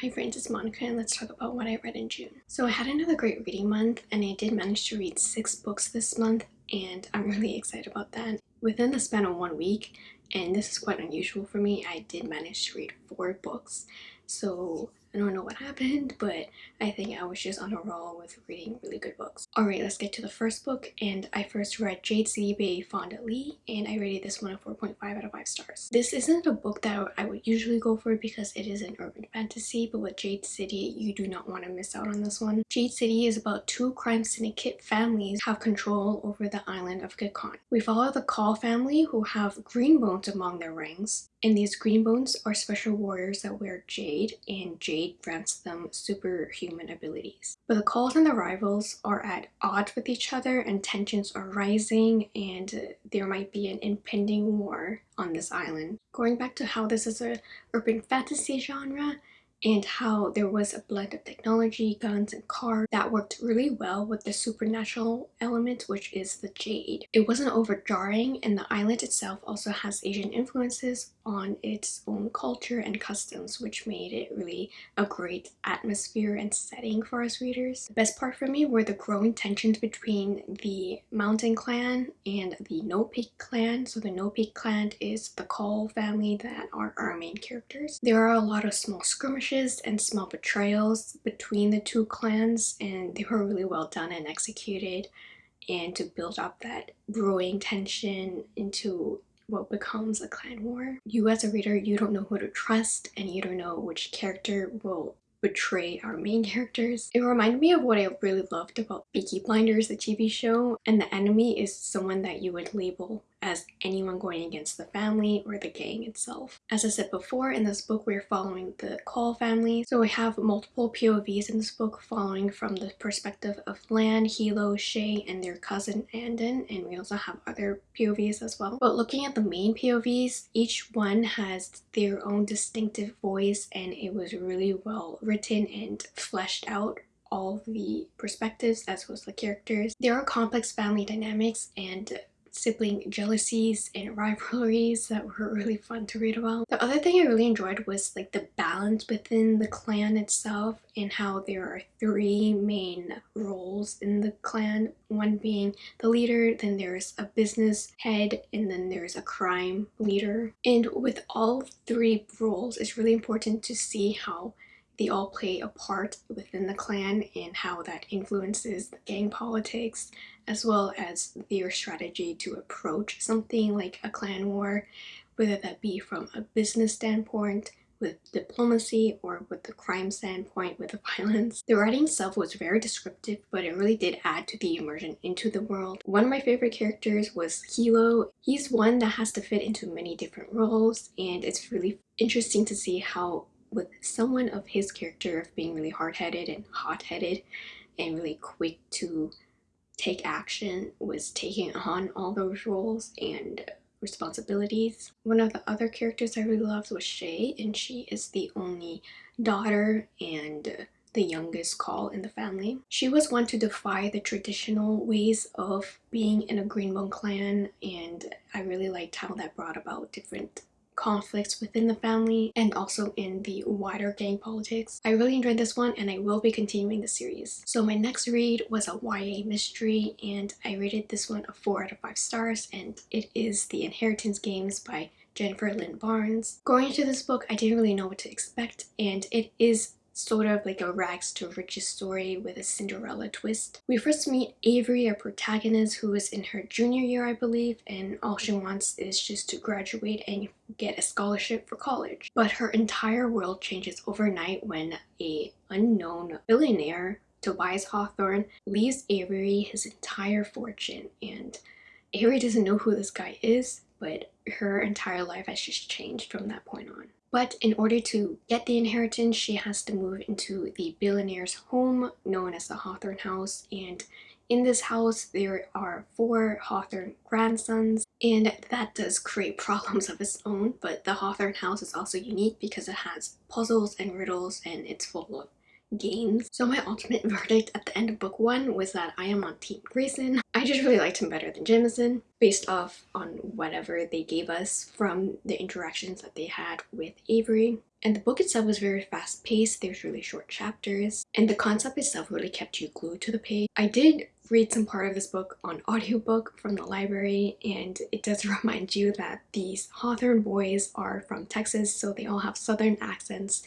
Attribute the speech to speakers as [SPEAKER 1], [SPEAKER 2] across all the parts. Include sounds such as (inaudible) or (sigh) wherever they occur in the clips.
[SPEAKER 1] Hi friends, it's Monica and let's talk about what I read in June. So I had another great reading month and I did manage to read six books this month and I'm really excited about that. Within the span of one week, and this is quite unusual for me, I did manage to read four books. So I don't know what happened, but I think I was just on a roll with reading really good books. Alright, let's get to the first book, and I first read Jade City by Fonda Lee, and I rated this one a 4.5 out of 5 stars. This isn't a book that I would usually go for because it is an urban fantasy, but with Jade City, you do not want to miss out on this one. Jade City is about two crime syndicate families have control over the island of Kekon. We follow the Kaul family who have green bones among their ranks, and these green bones are special warriors that wear jade, and jade grants them superhuman abilities. But the Kauls and the rivals are at odds with each other and tensions are rising and there might be an impending war on this island. Going back to how this is a urban fantasy genre, and how there was a blend of technology, guns, and cars that worked really well with the supernatural element, which is the jade. It wasn't overjarring, and the island itself also has Asian influences on its own culture and customs, which made it really a great atmosphere and setting for us readers. The best part for me were the growing tensions between the Mountain Clan and the No Peak Clan. So the No Peak Clan is the Kaul family that are our main characters. There are a lot of small skirmishes and small betrayals between the two clans and they were really well done and executed and to build up that brewing tension into what becomes a clan war. You as a reader, you don't know who to trust and you don't know which character will betray our main characters. It reminded me of what I really loved about Peaky Blinders, the TV show, and the enemy is someone that you would label as anyone going against the family or the gang itself. As I said before, in this book we're following the Kaul family, so we have multiple POVs in this book following from the perspective of Lan, Hilo, Shae, and their cousin Anden, and we also have other POVs as well. But looking at the main POVs, each one has their own distinctive voice and it was really well written and fleshed out all the perspectives as well as the characters. There are complex family dynamics and sibling jealousies and rivalries that were really fun to read about. The other thing I really enjoyed was like the balance within the clan itself and how there are three main roles in the clan. One being the leader, then there's a business head, and then there's a crime leader. And with all three roles, it's really important to see how they all play a part within the clan and how that influences the gang politics as well as their strategy to approach something like a clan war whether that be from a business standpoint with diplomacy or with the crime standpoint with the (laughs) violence. The writing itself was very descriptive but it really did add to the immersion into the world. One of my favorite characters was Hilo. He's one that has to fit into many different roles and it's really interesting to see how with someone of his character of being really hard-headed and hot-headed and really quick to take action was taking on all those roles and responsibilities. One of the other characters I really loved was Shae and she is the only daughter and the youngest Kaul in the family. She was one to defy the traditional ways of being in a Greenbone clan and I really liked how that brought about different conflicts within the family and also in the wider gang politics. I really enjoyed this one and I will be continuing the series. So my next read was a YA mystery and I rated this one a 4 out of 5 stars and it is The Inheritance Games by Jennifer Lynn Barnes. Going into this book, I didn't really know what to expect and it is sort of like a rags to riches story with a Cinderella twist. We first meet Avery, our protagonist, who is in her junior year, I believe, and all she wants is just to graduate and get a scholarship for college. But her entire world changes overnight when a unknown billionaire, Tobias Hawthorne, leaves Avery his entire fortune and Avery doesn't know who this guy is, but her entire life has just changed from that point on. But in order to get the inheritance, she has to move into the billionaire's home known as the Hawthorne House. And in this house, there are four Hawthorne grandsons. And that does create (laughs) problems of its own. But the Hawthorne House is also unique because it has puzzles and riddles and it's full of games. So my ultimate (laughs) verdict at the end of book one was that I am on Team Grayson. I just really liked him better than Jameson based off on whatever they gave us from the interactions that they had with Avery. And the book itself was very fast paced, there's really short chapters, and the concept itself really kept you glued to the page. I did read some part of this book on audiobook from the library and it does (laughs) remind you that these Hawthorne boys are from Texas so they all have southern accents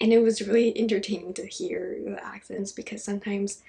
[SPEAKER 1] and it was really entertaining to hear the accents because sometimes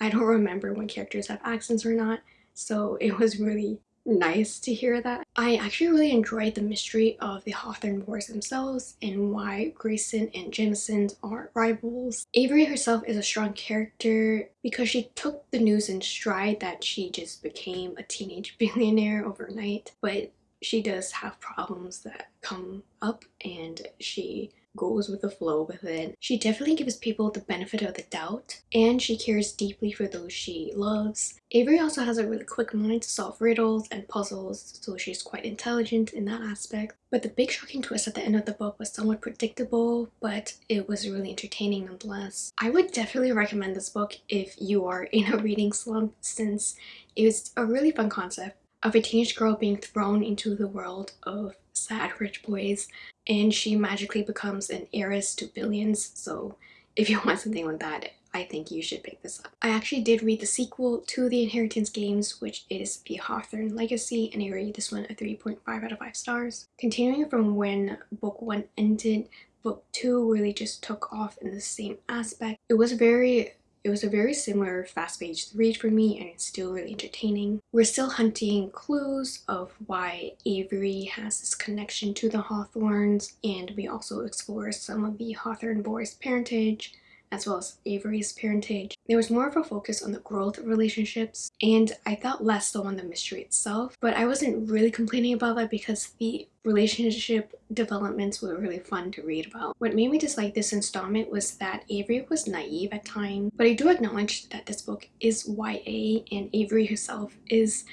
[SPEAKER 1] I don't remember when characters have accents or not so it was really nice to hear that. I actually really enjoyed the mystery of the Hawthorne boys themselves and why Grayson and Jameson are rivals. Avery herself is a strong character because she took the news in stride that she just became a teenage (laughs) billionaire overnight, but she does have problems that come up and she goes with the flow with it. She definitely gives people the benefit of the doubt and she cares deeply for those she loves. Avery also has a really quick mind to solve riddles and puzzles so she's quite intelligent in that aspect. But the big shocking twist at the end of the book was somewhat predictable but it was really entertaining nonetheless. I would definitely recommend this book if you are in a reading slump since it was a really fun concept of a teenage girl being thrown into the world of sad rich boys and she magically becomes an heiress to billions so if you (laughs) want something like that I think you should pick this up. I actually did read the sequel to the Inheritance games which is The Hawthorne Legacy and I rated this one a 3.5 out of 5 stars. Continuing from when book 1 ended, book 2 really just took off in the same aspect. It was very it was a very similar fast-paced read for me and it's still really entertaining. We're still hunting clues of why Avery has this connection to the Hawthornes and we also explore some of the Hawthorne boys' parentage as well as Avery's parentage. There was more of a focus on the growth of relationships and I thought less so on the mystery itself but I wasn't really complaining about that because the relationship developments were really fun to read about. What made me dislike this installment was that Avery was naive at times but I do acknowledge that this book is YA and Avery herself is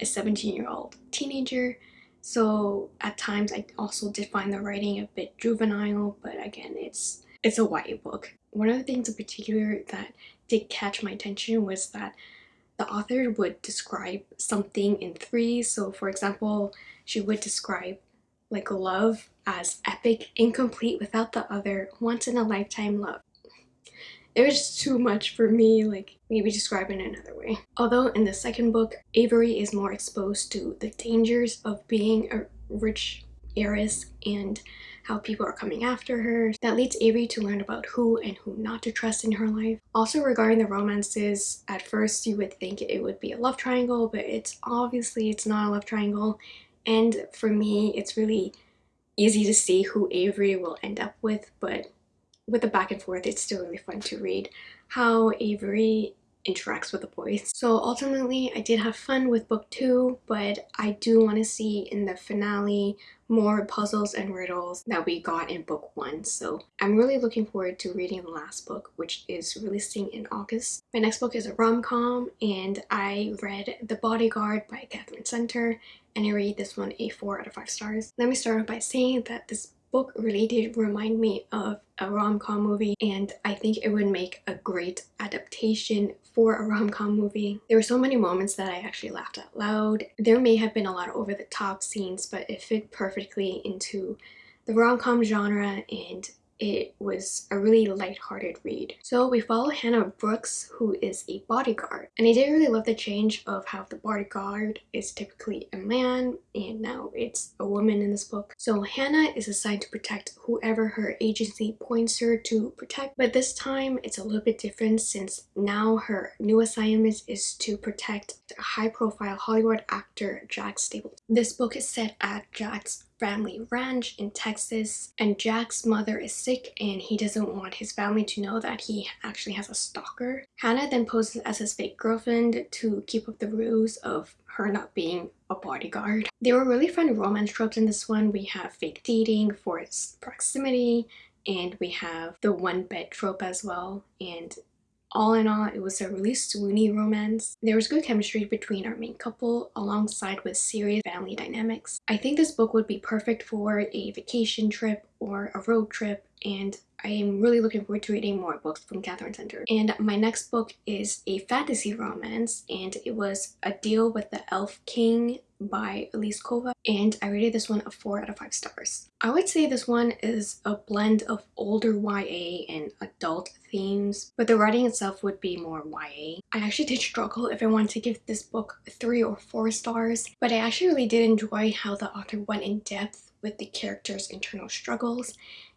[SPEAKER 1] a 17 year old teenager so at times I also did find the writing a bit juvenile but again it's it's a YA book. One of the things in particular that did catch my attention was that the author would describe something in three. So for example, she would describe like love as epic, incomplete without the other, once in a lifetime love. It was just too much for me, like maybe describe it another way. Although in the second book, Avery is more exposed to the dangers of being a rich heiress and how people are coming after her. That leads Avery to learn about who and who not to trust in her life. Also regarding the romances, at first you would think it would be a love triangle, but it's obviously it's not a love triangle. And for me, it's really easy to see who Avery will end up with, but with the back and forth, it's still really fun to read how Avery interacts with the boys. So ultimately, I did have fun with book two, but I do want to see in the finale more puzzles and riddles that we got in book one. So I'm really looking forward to reading the last book, which is releasing in August. My next book is a rom-com and I read The Bodyguard by Katherine Center and I rate this one a 4 out of 5 stars. Let me start off by saying that this book really did remind me of a rom-com movie and I think it would make a great adaptation for a rom-com movie. There were so many moments that I actually laughed out loud. There may have been a lot of over-the-top scenes but it fit perfectly into the rom-com genre and it was a really light-hearted read. So we follow Hannah Brooks, who is a bodyguard. And I did really love the change of how the bodyguard is typically a man and now it's a woman in this book. So Hannah is assigned to protect whoever her agency points her to protect. But this time it's a little bit different since now her new assignment is to protect high-profile Hollywood actor Jack Stapleton. This book is set at Jack's family ranch in Texas and Jack's mother is sick and he doesn't want his family to know that he actually has a stalker. Hannah then poses as his fake girlfriend to keep up the ruse of her not being a bodyguard. There were really fun romance tropes in this one. We have fake dating, forced proximity, and we have the one bed trope as well and all in all, it was a really swoony romance. There was good chemistry between our main couple alongside with serious family dynamics. I think this book would be perfect for a vacation trip or a road trip and I am really looking forward to reading more books from Katherine Center. And my next book is a fantasy romance and it was A Deal with the Elf King by Elise Kova and I rated this one a 4 out of 5 stars. I would say this one is a blend of older YA and adult themes, but the writing itself would be more YA. I actually did struggle if I wanted to give this book 3 or 4 stars, but I actually really did enjoy how the author went in depth with the characters' internal struggles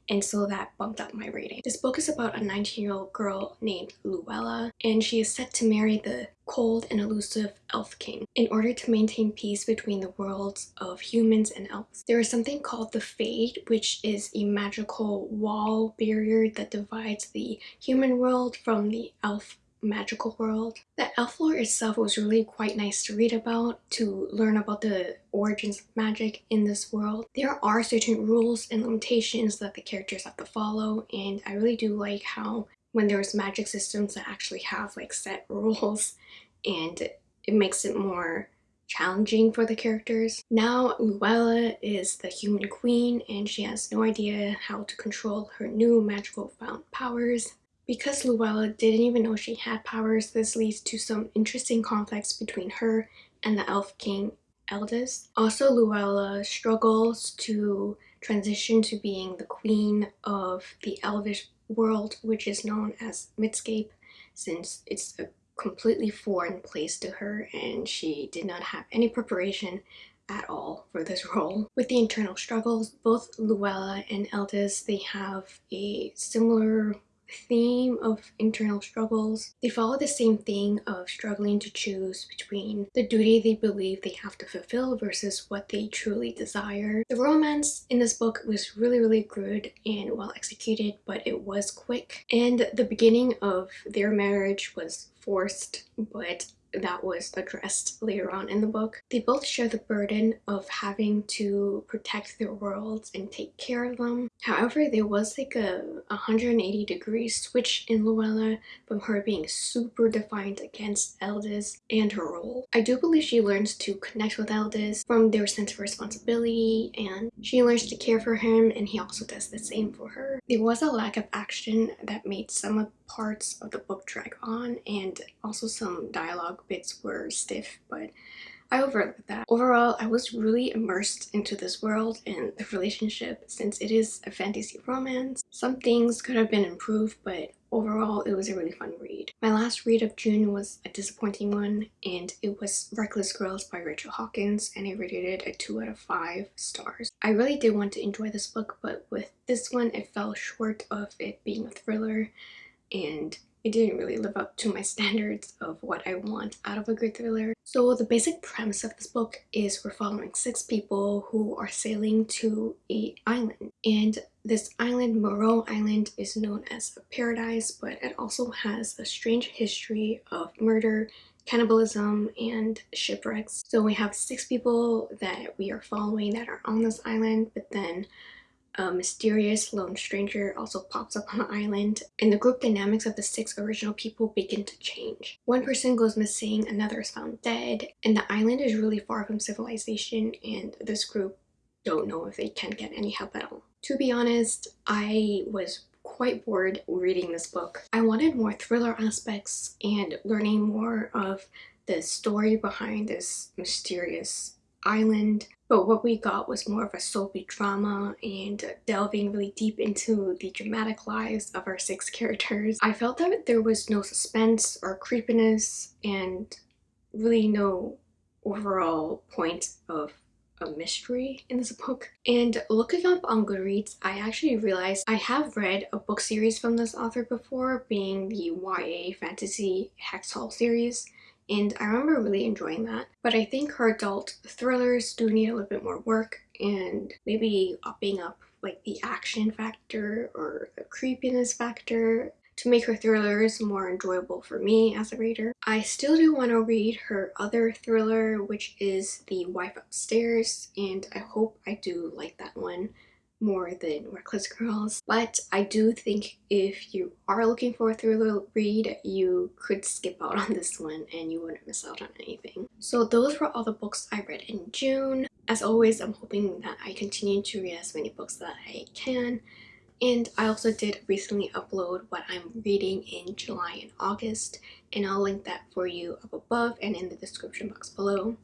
[SPEAKER 1] and so that bumped up my rating. This book is about a 19-year-old girl named Luella, and she is set to marry the cold and elusive Elf King in order to maintain peace between the worlds of humans and elves. There is something called the Fade, which is a magical wall barrier that divides the human world from the elf magical world. The elf lore itself was really quite nice to read about, to learn about the origins of magic in this world. There are certain rules and limitations that the characters have to follow and I really do like how when there's magic systems that actually have like set rules and it makes it more challenging for the characters. Now Luella is the human queen and she has no idea how to control her new magical found powers. Because Luella didn't even know she had powers, this leads to some interesting conflicts between her and the Elf King Eldas. Also, Luella struggles to transition to being the queen of the Elvish world, which is known as Midscape, since it's a completely foreign place to her and she did not have any preparation at all for this (laughs) role. With the internal struggles, both Luella and Eldas, they have a similar theme of internal struggles. They follow the same thing of struggling to choose between the duty they believe they have to fulfill versus what they truly desire. The romance in this book was really really good and well executed but it was quick and the beginning of their marriage was forced but that was addressed later on in the book. They both share the burden of having to protect their worlds and take care of them. However, there was like a 180 degree switch in Luella from her being super defiant against Eldas and her role. I do believe she learns to connect with Eldas from their sense of responsibility and she learns to care for him and he also does the same for her. There was a lack of action that made some of parts of the book drag on and also some dialogue bits were stiff but I overlooked that. Overall, I was really immersed into this world and the relationship since it is a fantasy romance. Some things could have been improved, but overall it was a really fun read. My last read of June was a disappointing one and it was Reckless Girls by Rachel Hawkins and I rated it a 2 out of 5 stars. I really did want to enjoy this book but with this one it fell short of it being a thriller and it didn't really live up to my (laughs) standards of what I want out of a good thriller. So the basic premise of this book is we're following six people who are sailing to a island and this island, Meroe Island, is known as a paradise but it also has a strange history of murder cannibalism and shipwrecks. So we have six people that we are following that are on this island but then a mysterious lone stranger also pops up on the island and the group dynamics of the six original people begin to change. One person goes missing, another is found dead, and the island is really far from civilization and this group don't know if they can get any help at all. To be honest, I was quite bored reading this book. I wanted more thriller aspects and learning more of the story behind this mysterious island but what we got was more of a soapy drama and delving really deep into the dramatic lives of our six characters. I felt that there was no suspense or creepiness and really no overall point of a mystery in this book. And looking up on Goodreads, I actually realized I have read a book series from this author before, being the YA fantasy Hex Hall series and I remember really enjoying that. But I think her adult thrillers do need a little bit more work and maybe upping up like the action factor or the creepiness factor to make her thrillers more enjoyable for me as a reader. I still do want to read her other thriller which is The Wife Upstairs and I hope I do like that one more than Reckless Girls. But I do think if you are looking for a thriller read, you could skip out on this one and you wouldn't miss out on anything. So those were all the books I read in June. As always, I'm hoping that I continue to read as many books that I can. And I also did recently upload what I'm reading in July and August, and I'll link that for you up above and in the description box below.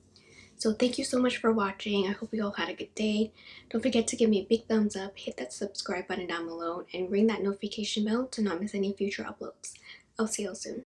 [SPEAKER 1] So thank you so much for watching. I hope you all had a good day. Don't forget to give me a big thumbs up, hit that subscribe button down below, and ring that notification bell to not miss any future uploads. I'll see you all soon.